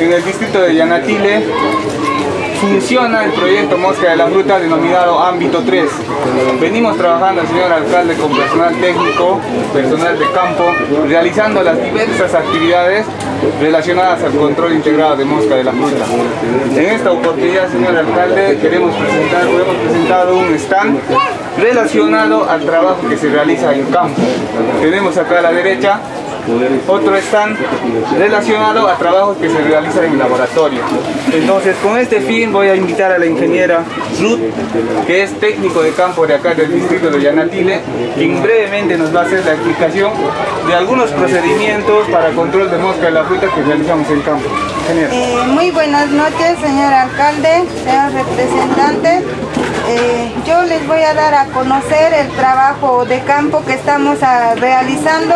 en el distrito de Yanatile funciona el proyecto Mosca de la Fruta denominado Ámbito 3. Venimos trabajando, señor alcalde, con personal técnico, personal de campo, realizando las diversas actividades relacionadas al control integrado de mosca de la fruta. En esta oportunidad, señor alcalde, queremos presentar, hemos presentado un stand relacionado al trabajo que se realiza en campo. Tenemos acá a la derecha otro stand relacionado a trabajos que se realizan en laboratorio. Entonces, con este fin voy a invitar a la ingeniera Ruth, que es técnico de campo de acá del distrito de Yanatile, quien brevemente nos va a hacer la explicación de algunos procedimientos para control de mosca de la fruta que realizamos en campo. Eh, muy buenas noches, señor alcalde, señor representante. Eh, yo les voy a dar a conocer el trabajo de campo que estamos ah, realizando.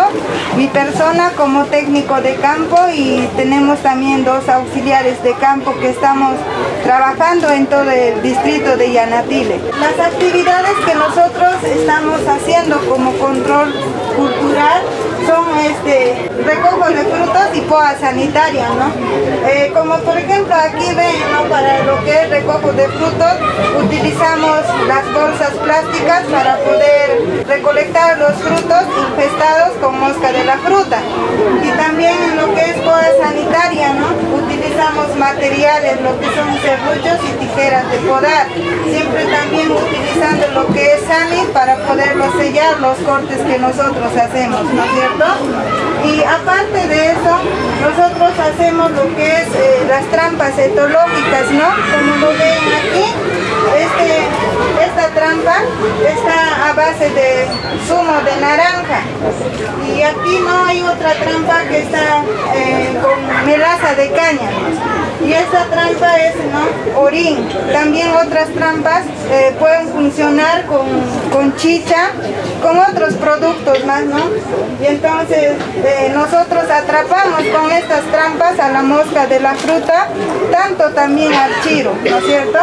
Mi persona como técnico de campo y tenemos también dos auxiliares de campo que estamos trabajando en todo el distrito de Yanatile. Las actividades que nosotros estamos haciendo como control cultural son este recojo de frutos y poa sanitaria, ¿no? Eh, como por ejemplo aquí ven. Para lo que es recojo de frutos utilizamos las bolsas plásticas para poder recolectar los frutos infestados con mosca de la fruta. Y también en lo que es poa sanitaria, ¿no? Utilizamos materiales, lo que son serruchos y tijeras de podar. Siempre también utilizando lo que es sanis para poderlo sellar los cortes que nosotros hacemos, ¿no es cierto? Y aparte de eso, nosotros hacemos lo que es eh, las trampas etológicas, ¿no? Como lo ven aquí, este, esta trampa está a base de zumo de naranja. Y aquí no hay otra trampa que está eh, con melaza de caña. Y esta trampa es ¿no? orín. También otras trampas eh, pueden funcionar con, con chicha, con otros productos más, ¿no? Y entonces eh, nosotros atrapamos con estas trampas a la mosca de la fruta, tanto también al chiro, ¿no es cierto?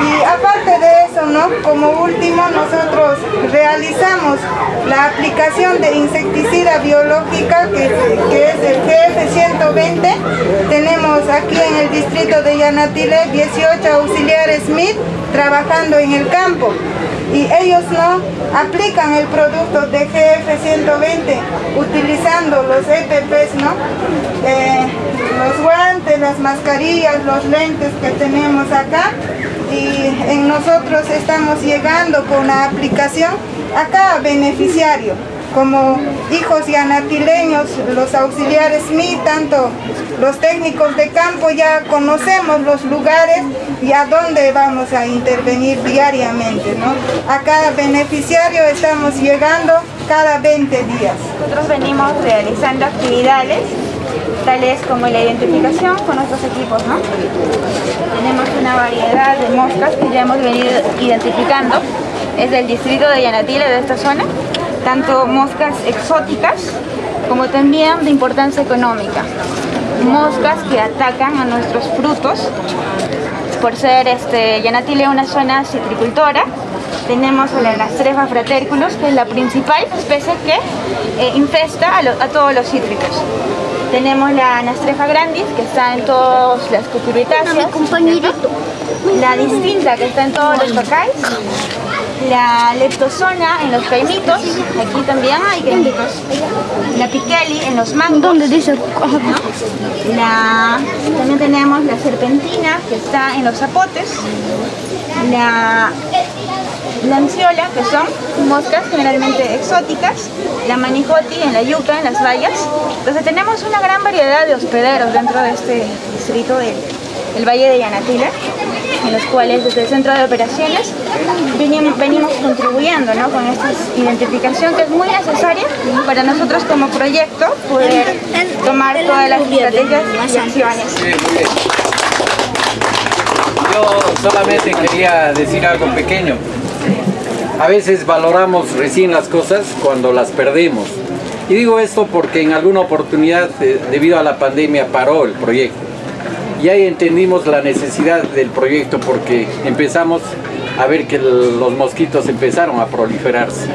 Y aparte de eso, ¿no? Como último, nosotros realizamos la aplicación de insecticida biológica que, es el GF120. Tenemos aquí en el distrito de Yanatile 18 auxiliares Smith trabajando en el campo y ellos no aplican el producto de GF120 utilizando los EPPs, ¿no? Eh, los guantes, las mascarillas, los lentes que tenemos acá y en nosotros estamos llegando con la aplicación a cada beneficiario como hijos yanatileños, los auxiliares MI, tanto los técnicos de campo ya conocemos los lugares y a dónde vamos a intervenir diariamente. ¿no? A cada beneficiario estamos llegando cada 20 días. Nosotros venimos realizando actividades tales como la identificación con nuestros equipos. ¿no? Tenemos una variedad de moscas que ya hemos venido identificando. Es del distrito de Yanatile, de esta zona tanto moscas exóticas como también de importancia económica. Moscas que atacan a nuestros frutos por ser este, Yanatile una zona citricultora. Tenemos la Nastrefa fraterculus, que es la principal especie que eh, infesta a, todos los cítricos. Tenemos la Nastrefa grandis, que está en todas las cucurbitáceas. La distinta, que está en todos los pacáis la leptosona en los caimitos, aquí también hay caimitos, la piqueli en los mangos, ¿Dónde dice? La, también tenemos la serpentina que está en los zapotes, la lanciola que son moscas generalmente exóticas, la manijoti en la yuca, en las bayas. Entonces tenemos una gran variedad de hospederos dentro de este distrito del, Valle de Yanatila en los cuales desde el centro de operaciones venimos, contribuyendo con esta identificación que es muy necesaria para nosotros como proyecto poder tomar todas las estrategias y acciones. Yo solamente quería decir algo pequeño. A veces valoramos recién las cosas cuando las perdemos. Y digo esto porque en alguna oportunidad, eh, debido a la pandemia, paró el proyecto y ahí entendimos la necesidad del proyecto porque empezamos a ver que los mosquitos empezaron a proliferarse.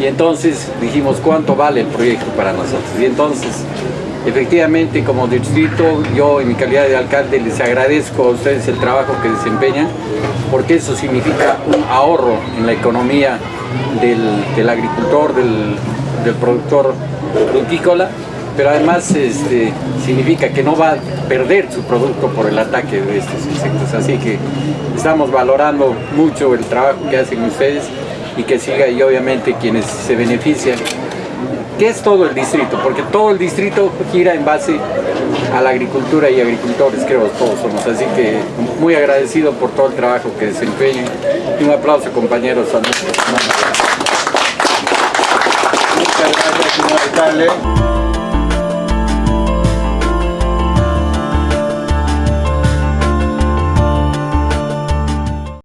Y entonces dijimos, ¿cuánto vale el proyecto para nosotros? Y entonces Efectivamente, como distrito, yo en mi calidad de alcalde les agradezco a ustedes el trabajo que desempeñan, porque eso significa un ahorro en la economía del, agricultor, del, del productor frutícola, pero además este, significa que no va a perder su producto por el ataque de estos insectos. Así que estamos valorando mucho el trabajo que hacen ustedes y que siga y obviamente quienes se benefician. Que es todo el distrito, porque todo el distrito gira en base a la agricultura y agricultores, creo todos somos, así que muy agradecido por todo el trabajo que desempeñan. Y un aplauso compañeros a Muchas señor alcalde.